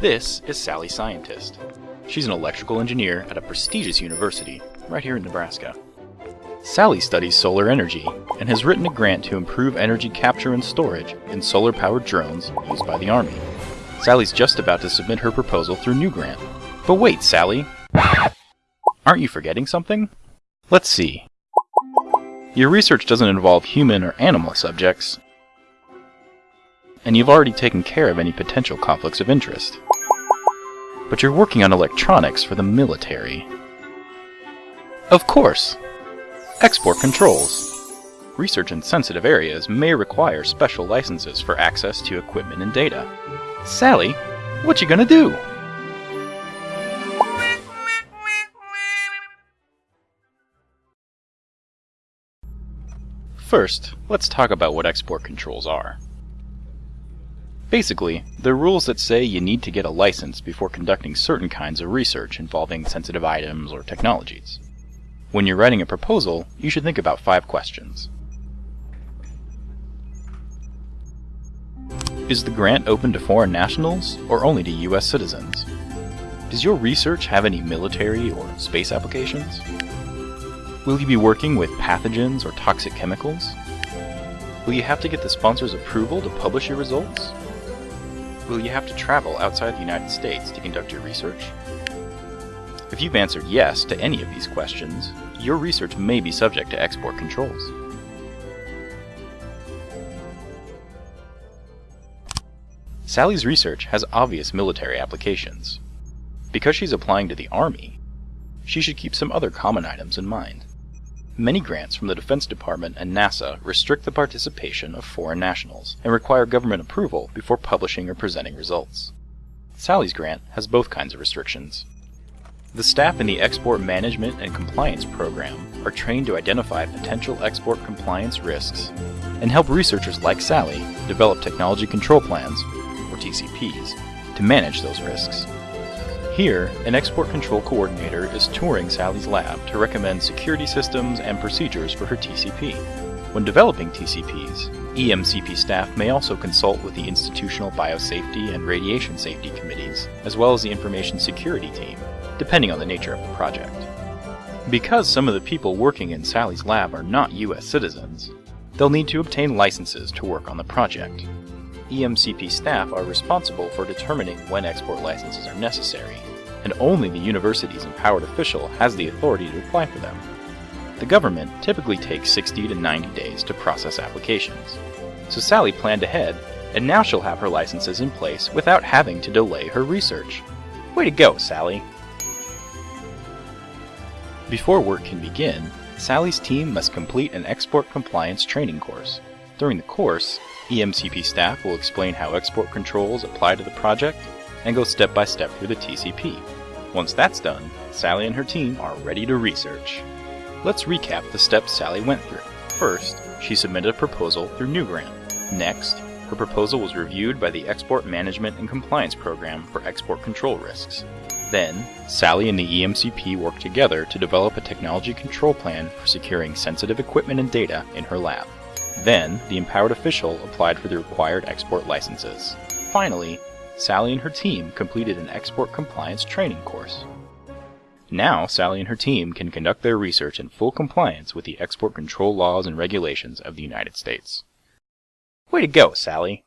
This is Sally Scientist. She's an electrical engineer at a prestigious university right here in Nebraska. Sally studies solar energy and has written a grant to improve energy capture and storage in solar powered drones used by the Army. Sally's just about to submit her proposal through NUgrant. But wait, Sally! Aren't you forgetting something? Let's see. Your research doesn't involve human or animal subjects, and you've already taken care of any potential conflicts of interest. But you're working on electronics for the military. Of course! Export controls. Research in sensitive areas may require special licenses for access to equipment and data. Sally, what you gonna do? First, let's talk about what export controls are. Basically, they're rules that say you need to get a license before conducting certain kinds of research involving sensitive items or technologies. When you're writing a proposal, you should think about five questions. Is the grant open to foreign nationals or only to US citizens? Does your research have any military or space applications? Will you be working with pathogens or toxic chemicals? Will you have to get the sponsor's approval to publish your results? Will you have to travel outside the United States to conduct your research? If you've answered yes to any of these questions, your research may be subject to export controls. Sally's research has obvious military applications. Because she's applying to the Army, she should keep some other common items in mind. Many grants from the Defense Department and NASA restrict the participation of foreign nationals and require government approval before publishing or presenting results. Sally's grant has both kinds of restrictions. The staff in the Export Management and Compliance Program are trained to identify potential export compliance risks and help researchers like Sally develop technology control plans, or TCPs, to manage those risks. Here, an export control coordinator is touring Sally's lab to recommend security systems and procedures for her TCP. When developing TCPs, EMCP staff may also consult with the Institutional Biosafety and Radiation Safety Committees, as well as the Information Security Team, depending on the nature of the project. Because some of the people working in Sally's lab are not US citizens, they'll need to obtain licenses to work on the project. EMCP staff are responsible for determining when export licenses are necessary, and only the university's empowered official has the authority to apply for them. The government typically takes 60 to 90 days to process applications. So Sally planned ahead, and now she'll have her licenses in place without having to delay her research. Way to go, Sally! Before work can begin, Sally's team must complete an export compliance training course. During the course, EMCP staff will explain how export controls apply to the project and go step by step through the TCP. Once that's done, Sally and her team are ready to research. Let's recap the steps Sally went through. First, she submitted a proposal through NUgrant. Next, her proposal was reviewed by the Export Management and Compliance Program for export control risks. Then, Sally and the EMCP worked together to develop a technology control plan for securing sensitive equipment and data in her lab. Then, the empowered official applied for the required export licenses. Finally, Sally and her team completed an export compliance training course. Now, Sally and her team can conduct their research in full compliance with the export control laws and regulations of the United States. Way to go, Sally!